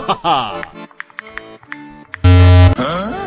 하하하 어?